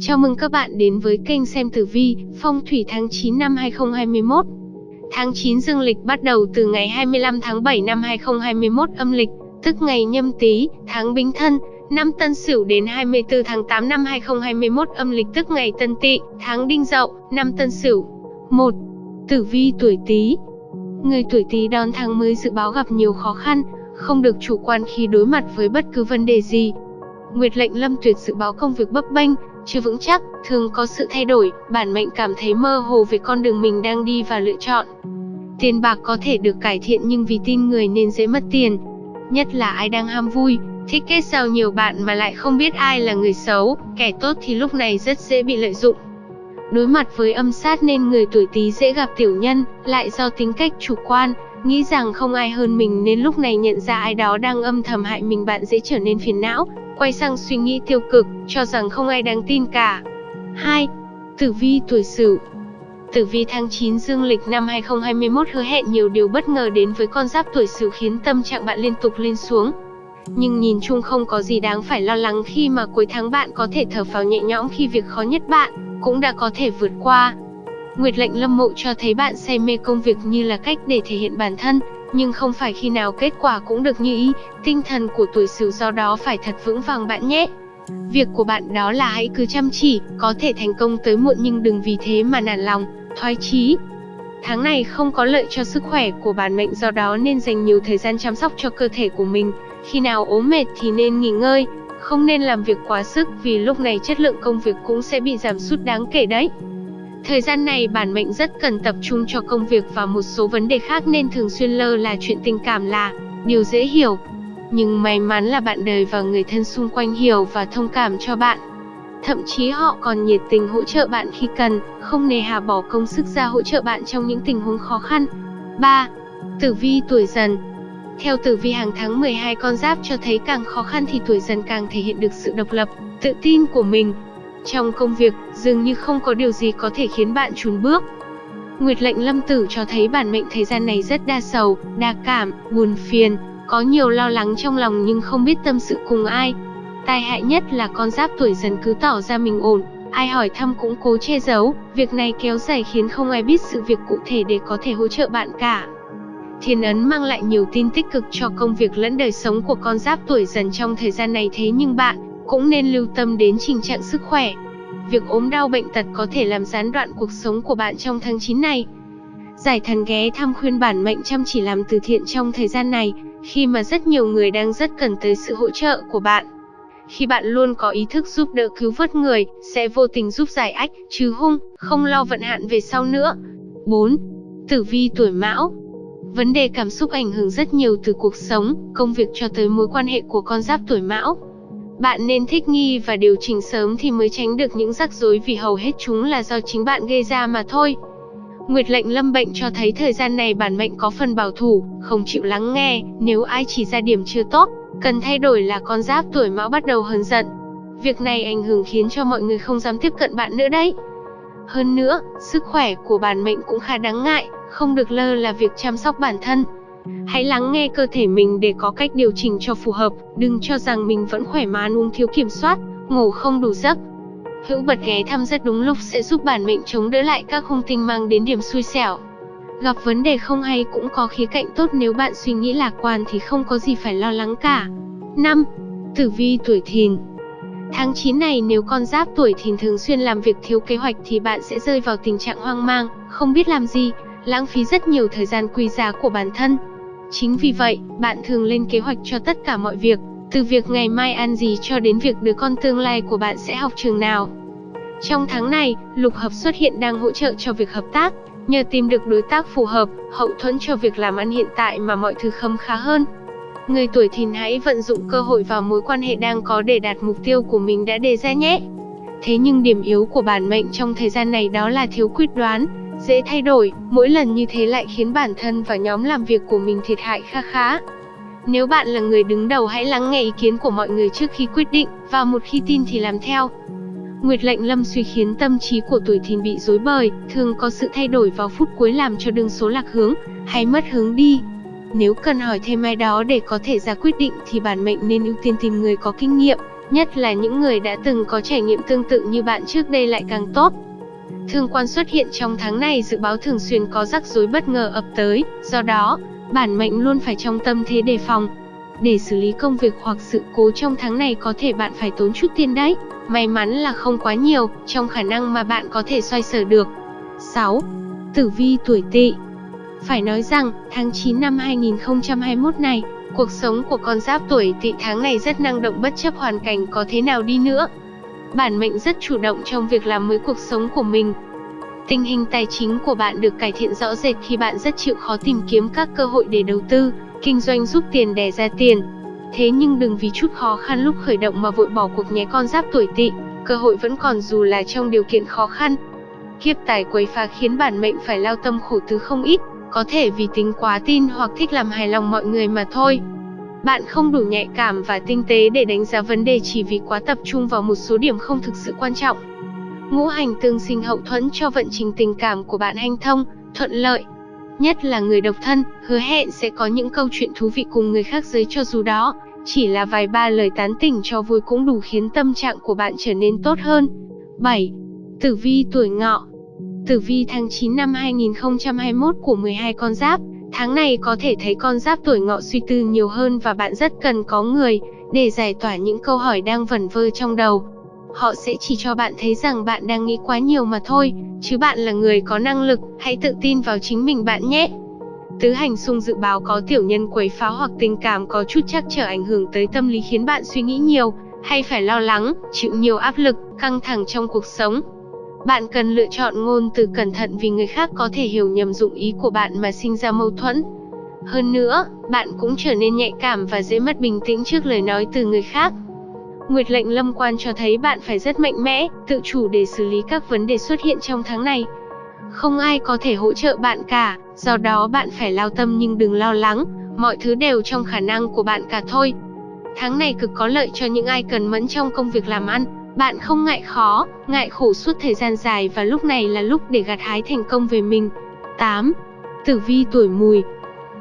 Chào mừng các bạn đến với kênh xem tử vi, phong thủy tháng 9 năm 2021. Tháng 9 dương lịch bắt đầu từ ngày 25 tháng 7 năm 2021 âm lịch, tức ngày nhâm tý, tháng bính thân, năm tân sửu đến 24 tháng 8 năm 2021 âm lịch tức ngày tân tỵ, tháng đinh dậu, năm tân sửu. 1. Tử vi tuổi Tý. Người tuổi Tý đón tháng mới dự báo gặp nhiều khó khăn, không được chủ quan khi đối mặt với bất cứ vấn đề gì. Nguyệt lệnh Lâm Tuyệt dự báo công việc bấp bênh, chưa vững chắc, thường có sự thay đổi, bản mệnh cảm thấy mơ hồ về con đường mình đang đi và lựa chọn. Tiền bạc có thể được cải thiện nhưng vì tin người nên dễ mất tiền. Nhất là ai đang ham vui, thích kết giao nhiều bạn mà lại không biết ai là người xấu, kẻ tốt thì lúc này rất dễ bị lợi dụng. Đối mặt với âm sát nên người tuổi Tý dễ gặp tiểu nhân, lại do tính cách chủ quan, nghĩ rằng không ai hơn mình nên lúc này nhận ra ai đó đang âm thầm hại mình bạn dễ trở nên phiền não, quay sang suy nghĩ tiêu cực, cho rằng không ai đáng tin cả. 2. Tử vi tuổi Sửu Tử vi tháng 9 dương lịch năm 2021 hứa hẹn nhiều điều bất ngờ đến với con giáp tuổi Sửu khiến tâm trạng bạn liên tục lên xuống. Nhưng nhìn chung không có gì đáng phải lo lắng khi mà cuối tháng bạn có thể thở phào nhẹ nhõm khi việc khó nhất bạn cũng đã có thể vượt qua. Nguyệt lệnh lâm mộ cho thấy bạn say mê công việc như là cách để thể hiện bản thân, nhưng không phải khi nào kết quả cũng được như ý, tinh thần của tuổi Sửu do đó phải thật vững vàng bạn nhé. Việc của bạn đó là hãy cứ chăm chỉ, có thể thành công tới muộn nhưng đừng vì thế mà nản lòng, thoái chí. Tháng này không có lợi cho sức khỏe của bản mệnh do đó nên dành nhiều thời gian chăm sóc cho cơ thể của mình. Khi nào ốm mệt thì nên nghỉ ngơi, không nên làm việc quá sức vì lúc này chất lượng công việc cũng sẽ bị giảm sút đáng kể đấy. Thời gian này bản mệnh rất cần tập trung cho công việc và một số vấn đề khác nên thường xuyên lơ là chuyện tình cảm là điều dễ hiểu. Nhưng may mắn là bạn đời và người thân xung quanh hiểu và thông cảm cho bạn. Thậm chí họ còn nhiệt tình hỗ trợ bạn khi cần, không nề hà bỏ công sức ra hỗ trợ bạn trong những tình huống khó khăn. 3. Tử vi tuổi dần Theo tử vi hàng tháng 12 con giáp cho thấy càng khó khăn thì tuổi dần càng thể hiện được sự độc lập, tự tin của mình, trong công việc, dường như không có điều gì có thể khiến bạn chùn bước. Nguyệt lệnh lâm tử cho thấy bản mệnh thời gian này rất đa sầu, đa cảm, buồn phiền, có nhiều lo lắng trong lòng nhưng không biết tâm sự cùng ai. Tai hại nhất là con giáp tuổi dần cứ tỏ ra mình ổn, ai hỏi thăm cũng cố che giấu, việc này kéo dài khiến không ai biết sự việc cụ thể để có thể hỗ trợ bạn cả. Thiên ấn mang lại nhiều tin tích cực cho công việc lẫn đời sống của con giáp tuổi dần trong thời gian này thế nhưng bạn cũng nên lưu tâm đến tình trạng sức khỏe. Việc ốm đau bệnh tật có thể làm gián đoạn cuộc sống của bạn trong tháng 9 này. Giải thần ghé thăm khuyên bản mệnh chăm chỉ làm từ thiện trong thời gian này, khi mà rất nhiều người đang rất cần tới sự hỗ trợ của bạn. Khi bạn luôn có ý thức giúp đỡ cứu vớt người, sẽ vô tình giúp giải ách, trừ hung, không lo vận hạn về sau nữa. 4. Tử vi tuổi mão Vấn đề cảm xúc ảnh hưởng rất nhiều từ cuộc sống, công việc cho tới mối quan hệ của con giáp tuổi mão. Bạn nên thích nghi và điều chỉnh sớm thì mới tránh được những rắc rối vì hầu hết chúng là do chính bạn gây ra mà thôi. Nguyệt lệnh lâm bệnh cho thấy thời gian này bản mệnh có phần bảo thủ, không chịu lắng nghe, nếu ai chỉ ra điểm chưa tốt, cần thay đổi là con giáp tuổi mão bắt đầu hờn giận. Việc này ảnh hưởng khiến cho mọi người không dám tiếp cận bạn nữa đấy. Hơn nữa, sức khỏe của bản mệnh cũng khá đáng ngại, không được lơ là việc chăm sóc bản thân. Hãy lắng nghe cơ thể mình để có cách điều chỉnh cho phù hợp, đừng cho rằng mình vẫn khỏe mà ăn uống thiếu kiểm soát, ngủ không đủ giấc. Hữu bật ghé thăm rất đúng lúc sẽ giúp bản mệnh chống đỡ lại các hung tinh mang đến điểm xui xẻo. Gặp vấn đề không hay cũng có khía cạnh tốt nếu bạn suy nghĩ lạc quan thì không có gì phải lo lắng cả. 5. Tử vi tuổi thìn Tháng 9 này nếu con giáp tuổi thìn thường xuyên làm việc thiếu kế hoạch thì bạn sẽ rơi vào tình trạng hoang mang, không biết làm gì, lãng phí rất nhiều thời gian quý giá của bản thân. Chính vì vậy, bạn thường lên kế hoạch cho tất cả mọi việc, từ việc ngày mai ăn gì cho đến việc đứa con tương lai của bạn sẽ học trường nào. Trong tháng này, lục hợp xuất hiện đang hỗ trợ cho việc hợp tác, nhờ tìm được đối tác phù hợp, hậu thuẫn cho việc làm ăn hiện tại mà mọi thứ khấm khá hơn. Người tuổi thìn hãy vận dụng cơ hội vào mối quan hệ đang có để đạt mục tiêu của mình đã đề ra nhé. Thế nhưng điểm yếu của bản mệnh trong thời gian này đó là thiếu quyết đoán, dễ thay đổi, mỗi lần như thế lại khiến bản thân và nhóm làm việc của mình thiệt hại kha khá. Nếu bạn là người đứng đầu hãy lắng nghe ý kiến của mọi người trước khi quyết định, và một khi tin thì làm theo. Nguyệt lệnh lâm suy khiến tâm trí của tuổi thìn bị rối bời, thường có sự thay đổi vào phút cuối làm cho đường số lạc hướng, hay mất hướng đi. Nếu cần hỏi thêm ai đó để có thể ra quyết định thì bản mệnh nên ưu tiên tìm người có kinh nghiệm, nhất là những người đã từng có trải nghiệm tương tự như bạn trước đây lại càng tốt. Thương quan xuất hiện trong tháng này dự báo thường xuyên có rắc rối bất ngờ ập tới, do đó, bản mệnh luôn phải trong tâm thế đề phòng. Để xử lý công việc hoặc sự cố trong tháng này có thể bạn phải tốn chút tiền đấy. May mắn là không quá nhiều, trong khả năng mà bạn có thể xoay sở được. 6. Tử vi tuổi tỵ Phải nói rằng, tháng 9 năm 2021 này, cuộc sống của con giáp tuổi tỵ tháng này rất năng động bất chấp hoàn cảnh có thế nào đi nữa. Bản mệnh rất chủ động trong việc làm mới cuộc sống của mình. Tình hình tài chính của bạn được cải thiện rõ rệt khi bạn rất chịu khó tìm kiếm các cơ hội để đầu tư, kinh doanh giúp tiền đẻ ra tiền. Thế nhưng đừng vì chút khó khăn lúc khởi động mà vội bỏ cuộc nhé con giáp tuổi tỵ, cơ hội vẫn còn dù là trong điều kiện khó khăn. Kiếp tài quấy phá khiến bản mệnh phải lao tâm khổ tứ không ít, có thể vì tính quá tin hoặc thích làm hài lòng mọi người mà thôi. Bạn không đủ nhạy cảm và tinh tế để đánh giá vấn đề chỉ vì quá tập trung vào một số điểm không thực sự quan trọng. Ngũ hành tương sinh hậu thuẫn cho vận trình tình cảm của bạn hanh thông, thuận lợi. Nhất là người độc thân, hứa hẹn sẽ có những câu chuyện thú vị cùng người khác giới cho dù đó chỉ là vài ba lời tán tỉnh cho vui cũng đủ khiến tâm trạng của bạn trở nên tốt hơn. 7. Tử vi tuổi ngọ Tử vi tháng 9 năm 2021 của 12 con giáp, tháng này có thể thấy con giáp tuổi ngọ suy tư nhiều hơn và bạn rất cần có người để giải tỏa những câu hỏi đang vẩn vơ trong đầu. Họ sẽ chỉ cho bạn thấy rằng bạn đang nghĩ quá nhiều mà thôi, chứ bạn là người có năng lực, hãy tự tin vào chính mình bạn nhé. Tứ hành xung dự báo có tiểu nhân quấy phá hoặc tình cảm có chút chắc trở ảnh hưởng tới tâm lý khiến bạn suy nghĩ nhiều, hay phải lo lắng, chịu nhiều áp lực, căng thẳng trong cuộc sống. Bạn cần lựa chọn ngôn từ cẩn thận vì người khác có thể hiểu nhầm dụng ý của bạn mà sinh ra mâu thuẫn. Hơn nữa, bạn cũng trở nên nhạy cảm và dễ mất bình tĩnh trước lời nói từ người khác. Nguyệt lệnh lâm quan cho thấy bạn phải rất mạnh mẽ, tự chủ để xử lý các vấn đề xuất hiện trong tháng này. Không ai có thể hỗ trợ bạn cả, do đó bạn phải lao tâm nhưng đừng lo lắng, mọi thứ đều trong khả năng của bạn cả thôi. Tháng này cực có lợi cho những ai cần mẫn trong công việc làm ăn, bạn không ngại khó, ngại khổ suốt thời gian dài và lúc này là lúc để gặt hái thành công về mình. 8. Tử vi tuổi mùi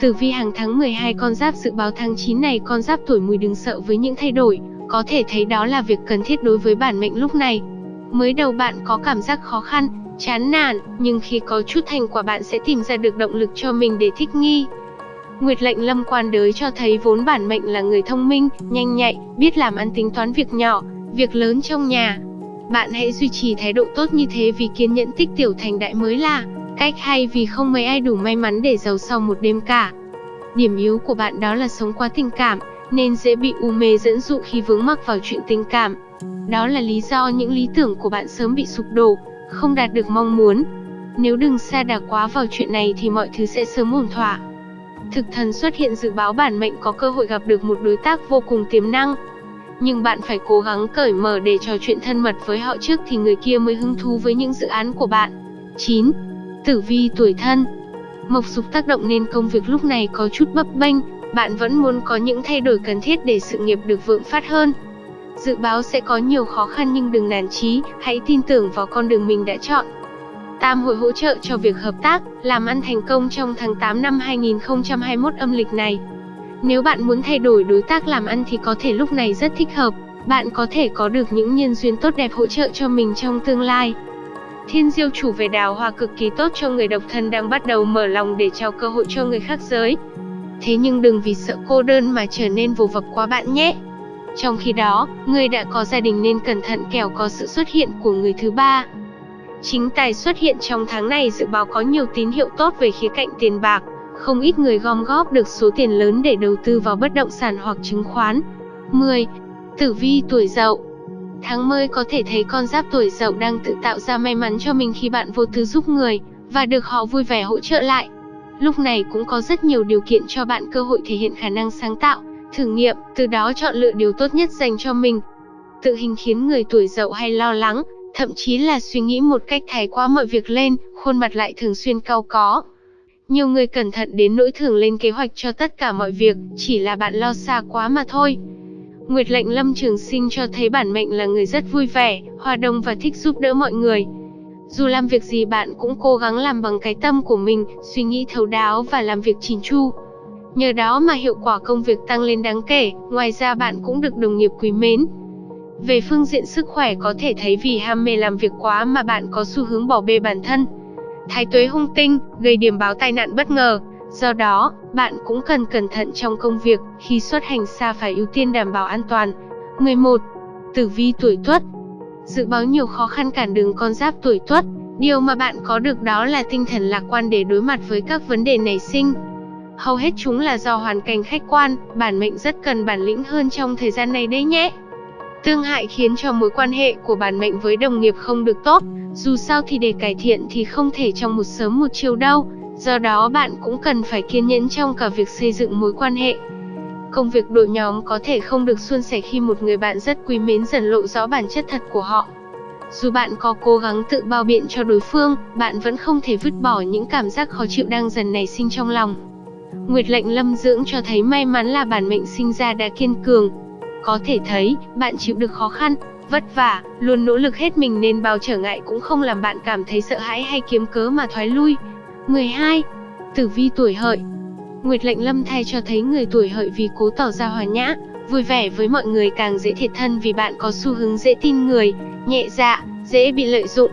Tử vi hàng tháng 12 con giáp dự báo tháng 9 này con giáp tuổi mùi đừng sợ với những thay đổi, có thể thấy đó là việc cần thiết đối với bản mệnh lúc này. Mới đầu bạn có cảm giác khó khăn, chán nản, nhưng khi có chút thành quả bạn sẽ tìm ra được động lực cho mình để thích nghi. Nguyệt lệnh lâm quan đới cho thấy vốn bản mệnh là người thông minh, nhanh nhạy, biết làm ăn tính toán việc nhỏ, việc lớn trong nhà. Bạn hãy duy trì thái độ tốt như thế vì kiên nhẫn tích tiểu thành đại mới là cách hay vì không mấy ai đủ may mắn để giàu sau một đêm cả. Điểm yếu của bạn đó là sống quá tình cảm, nên dễ bị u mê dẫn dụ khi vướng mắc vào chuyện tình cảm. Đó là lý do những lý tưởng của bạn sớm bị sụp đổ, không đạt được mong muốn. Nếu đừng xa đà quá vào chuyện này thì mọi thứ sẽ sớm ổn thỏa. Thực thần xuất hiện dự báo bản mệnh có cơ hội gặp được một đối tác vô cùng tiềm năng. Nhưng bạn phải cố gắng cởi mở để trò chuyện thân mật với họ trước thì người kia mới hứng thú với những dự án của bạn. 9. Tử vi tuổi thân Mộc dục tác động nên công việc lúc này có chút bấp bênh, bạn vẫn muốn có những thay đổi cần thiết để sự nghiệp được vượng phát hơn. Dự báo sẽ có nhiều khó khăn nhưng đừng nản chí, hãy tin tưởng vào con đường mình đã chọn. Tam hội hỗ trợ cho việc hợp tác, làm ăn thành công trong tháng 8 năm 2021 âm lịch này. Nếu bạn muốn thay đổi đối tác làm ăn thì có thể lúc này rất thích hợp, bạn có thể có được những nhân duyên tốt đẹp hỗ trợ cho mình trong tương lai. Thiên diêu chủ về đào hoa cực kỳ tốt cho người độc thân đang bắt đầu mở lòng để trao cơ hội cho người khác giới. Thế nhưng đừng vì sợ cô đơn mà trở nên vô vập quá bạn nhé. Trong khi đó, người đã có gia đình nên cẩn thận kẻo có sự xuất hiện của người thứ ba. Chính tài xuất hiện trong tháng này dự báo có nhiều tín hiệu tốt về khía cạnh tiền bạc, không ít người gom góp được số tiền lớn để đầu tư vào bất động sản hoặc chứng khoán. 10. Tử vi tuổi dậu Tháng mới có thể thấy con giáp tuổi dậu đang tự tạo ra may mắn cho mình khi bạn vô tư giúp người, và được họ vui vẻ hỗ trợ lại. Lúc này cũng có rất nhiều điều kiện cho bạn cơ hội thể hiện khả năng sáng tạo, thử nghiệm, từ đó chọn lựa điều tốt nhất dành cho mình. Tự hình khiến người tuổi dậu hay lo lắng, thậm chí là suy nghĩ một cách thái quá mọi việc lên, khuôn mặt lại thường xuyên cau có. Nhiều người cẩn thận đến nỗi thường lên kế hoạch cho tất cả mọi việc, chỉ là bạn lo xa quá mà thôi. Nguyệt lệnh lâm trường sinh cho thấy bản mệnh là người rất vui vẻ, hòa đồng và thích giúp đỡ mọi người. Dù làm việc gì bạn cũng cố gắng làm bằng cái tâm của mình, suy nghĩ thấu đáo và làm việc chỉn chu. Nhờ đó mà hiệu quả công việc tăng lên đáng kể, ngoài ra bạn cũng được đồng nghiệp quý mến. Về phương diện sức khỏe có thể thấy vì ham mê làm việc quá mà bạn có xu hướng bỏ bê bản thân. Thái tuế hung tinh, gây điểm báo tai nạn bất ngờ. Do đó, bạn cũng cần cẩn thận trong công việc, khi xuất hành xa phải ưu tiên đảm bảo an toàn. 11. Tử vi tuổi Tuất. Dự báo nhiều khó khăn cản đường con giáp tuổi Tuất, điều mà bạn có được đó là tinh thần lạc quan để đối mặt với các vấn đề nảy sinh. Hầu hết chúng là do hoàn cảnh khách quan, bản mệnh rất cần bản lĩnh hơn trong thời gian này đấy nhé. Tương hại khiến cho mối quan hệ của bản mệnh với đồng nghiệp không được tốt, dù sao thì để cải thiện thì không thể trong một sớm một chiều đâu, do đó bạn cũng cần phải kiên nhẫn trong cả việc xây dựng mối quan hệ. Công việc đội nhóm có thể không được suôn sẻ khi một người bạn rất quý mến dần lộ rõ bản chất thật của họ. Dù bạn có cố gắng tự bao biện cho đối phương, bạn vẫn không thể vứt bỏ những cảm giác khó chịu đang dần nảy sinh trong lòng. Nguyệt lệnh lâm dưỡng cho thấy may mắn là bản mệnh sinh ra đã kiên cường. Có thể thấy, bạn chịu được khó khăn, vất vả, luôn nỗ lực hết mình nên bao trở ngại cũng không làm bạn cảm thấy sợ hãi hay kiếm cớ mà thoái lui. 12. Tử vi tuổi hợi Nguyệt lệnh lâm thay cho thấy người tuổi hợi vì cố tỏ ra hòa nhã, vui vẻ với mọi người càng dễ thiệt thân vì bạn có xu hướng dễ tin người, nhẹ dạ, dễ bị lợi dụng.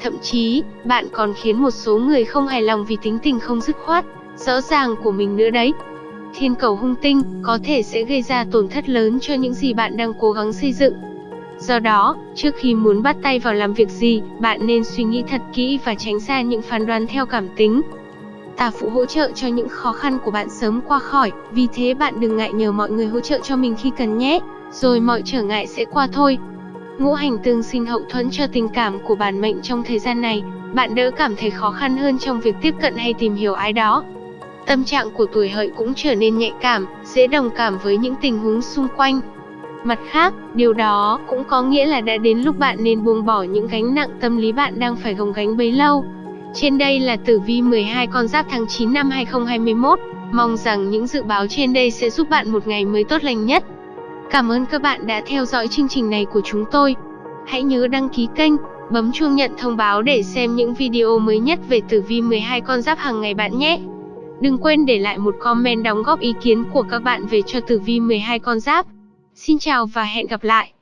Thậm chí, bạn còn khiến một số người không hài lòng vì tính tình không dứt khoát, rõ ràng của mình nữa đấy. Thiên cầu hung tinh có thể sẽ gây ra tổn thất lớn cho những gì bạn đang cố gắng xây dựng. Do đó, trước khi muốn bắt tay vào làm việc gì, bạn nên suy nghĩ thật kỹ và tránh xa những phán đoán theo cảm tính. Tà phụ hỗ trợ cho những khó khăn của bạn sớm qua khỏi, vì thế bạn đừng ngại nhờ mọi người hỗ trợ cho mình khi cần nhé, rồi mọi trở ngại sẽ qua thôi. Ngũ hành tương sinh hậu thuẫn cho tình cảm của bản mệnh trong thời gian này, bạn đỡ cảm thấy khó khăn hơn trong việc tiếp cận hay tìm hiểu ai đó. Tâm trạng của tuổi hợi cũng trở nên nhạy cảm, dễ đồng cảm với những tình huống xung quanh. Mặt khác, điều đó cũng có nghĩa là đã đến lúc bạn nên buông bỏ những gánh nặng tâm lý bạn đang phải gồng gánh bấy lâu. Trên đây là tử vi 12 con giáp tháng 9 năm 2021. Mong rằng những dự báo trên đây sẽ giúp bạn một ngày mới tốt lành nhất. Cảm ơn các bạn đã theo dõi chương trình này của chúng tôi. Hãy nhớ đăng ký kênh, bấm chuông nhận thông báo để xem những video mới nhất về tử vi 12 con giáp hàng ngày bạn nhé. Đừng quên để lại một comment đóng góp ý kiến của các bạn về cho tử vi 12 con giáp. Xin chào và hẹn gặp lại.